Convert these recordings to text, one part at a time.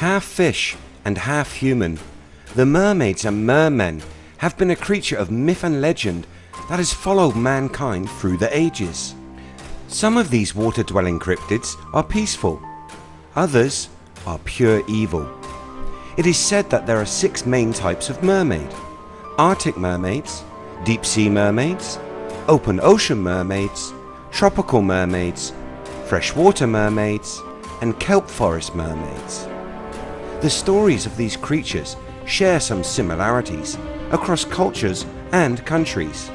Half fish and half human, the mermaids and mermen have been a creature of myth and legend that has followed mankind through the ages. Some of these water dwelling cryptids are peaceful, others are pure evil. It is said that there are six main types of mermaid. Arctic mermaids, deep sea mermaids, open ocean mermaids, tropical mermaids, freshwater mermaids and kelp forest mermaids. The stories of these creatures share some similarities across cultures and countries.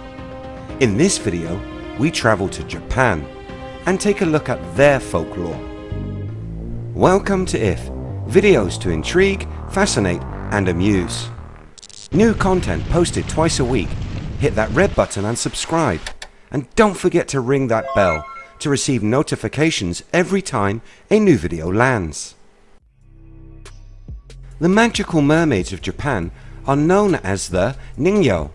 In this video we travel to Japan and take a look at their folklore. Welcome to IF, videos to intrigue, fascinate and amuse. New content posted twice a week. Hit that red button and subscribe. And don't forget to ring that bell to receive notifications every time a new video lands. The magical mermaids of Japan are known as the Ningyo.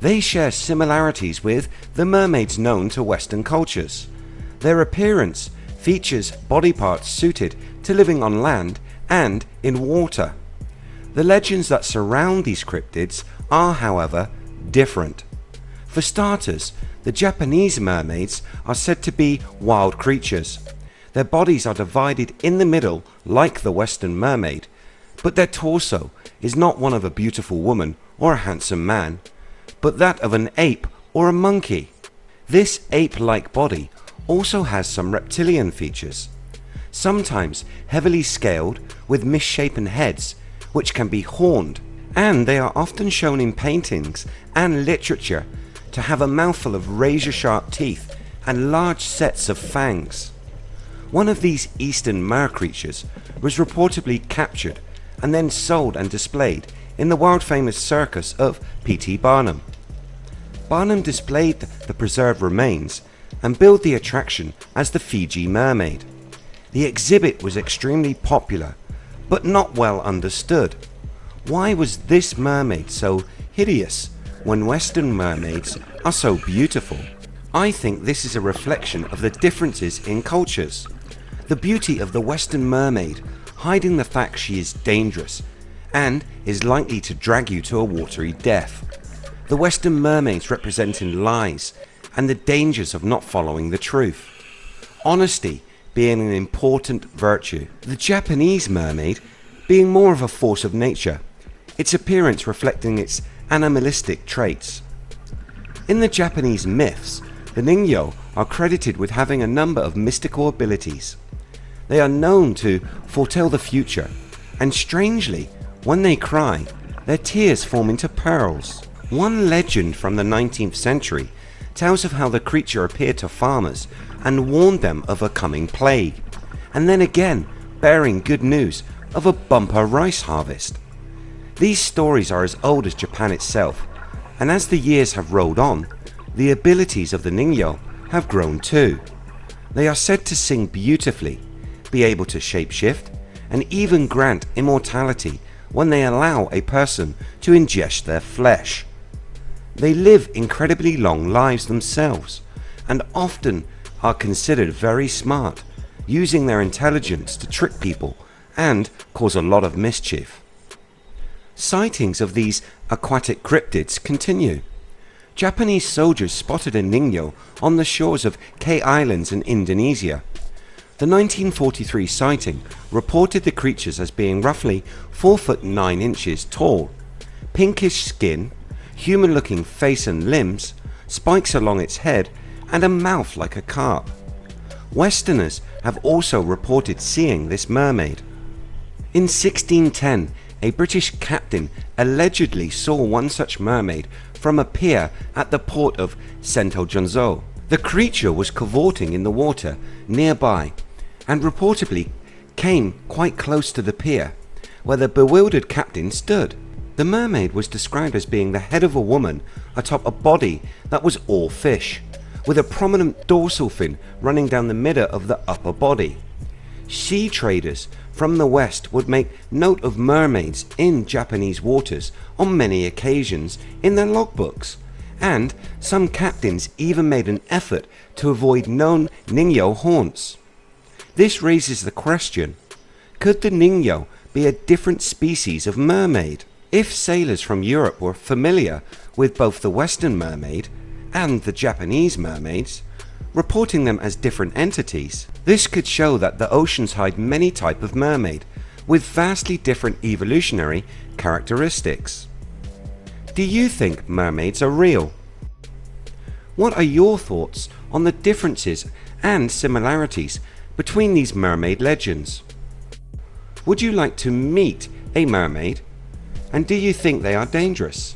They share similarities with the mermaids known to western cultures. Their appearance features body parts suited to living on land and in water. The legends that surround these cryptids are however different. For starters, the Japanese mermaids are said to be wild creatures. Their bodies are divided in the middle like the western mermaid, but their torso is not one of a beautiful woman or a handsome man, but that of an ape or a monkey. This ape-like body also has some reptilian features, sometimes heavily scaled with misshapen heads which can be horned and they are often shown in paintings and literature to have a mouthful of razor sharp teeth and large sets of fangs. One of these eastern mer creatures was reportedly captured and then sold and displayed in the world famous circus of P.T. Barnum. Barnum displayed the preserved remains and billed the attraction as the Fiji Mermaid. The exhibit was extremely popular but not well understood. Why was this mermaid so hideous when western mermaids are so beautiful? I think this is a reflection of the differences in cultures. The beauty of the western mermaid hiding the fact she is dangerous and is likely to drag you to a watery death. The western mermaids representing lies and the dangers of not following the truth. Honesty being an important virtue. The Japanese mermaid being more of a force of nature, its appearance reflecting its animalistic traits. In the Japanese myths, the Ningyo are credited with having a number of mystical abilities. They are known to foretell the future and strangely when they cry their tears form into pearls. One legend from the 19th century tells of how the creature appeared to farmers and warned them of a coming plague and then again bearing good news of a bumper rice harvest. These stories are as old as Japan itself and as the years have rolled on the abilities of the Ningyo have grown too. They are said to sing beautifully be able to shapeshift and even grant immortality when they allow a person to ingest their flesh. They live incredibly long lives themselves and often are considered very smart using their intelligence to trick people and cause a lot of mischief. Sightings of these aquatic cryptids continue. Japanese soldiers spotted a Ningyo on the shores of Kei Islands in Indonesia the 1943 sighting reported the creatures as being roughly 4 foot 9 inches tall, pinkish skin, human looking face and limbs, spikes along its head and a mouth like a carp. Westerners have also reported seeing this mermaid. In 1610 a British captain allegedly saw one such mermaid from a pier at the port of Sento Junzo. The creature was cavorting in the water nearby and reportedly came quite close to the pier where the bewildered captain stood. The mermaid was described as being the head of a woman atop a body that was all fish with a prominent dorsal fin running down the middle of the upper body. Sea traders from the west would make note of mermaids in Japanese waters on many occasions in their logbooks and some captains even made an effort to avoid known Ningyo haunts. This raises the question, Could the Ningyo be a different species of mermaid? If sailors from Europe were familiar with both the Western mermaid and the Japanese mermaids, reporting them as different entities, this could show that the oceans hide many type of mermaid with vastly different evolutionary characteristics. Do you think mermaids are real? What are your thoughts on the differences and similarities between these mermaid legends? Would you like to meet a mermaid and do you think they are dangerous?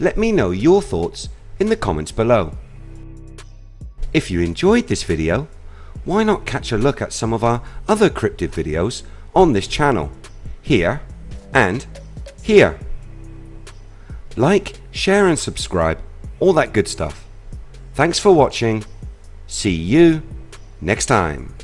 Let me know your thoughts in the comments below. If you enjoyed this video, why not catch a look at some of our other cryptid videos on this channel, here and here. Like, share and subscribe, all that good stuff. Thanks for watching. See you next time.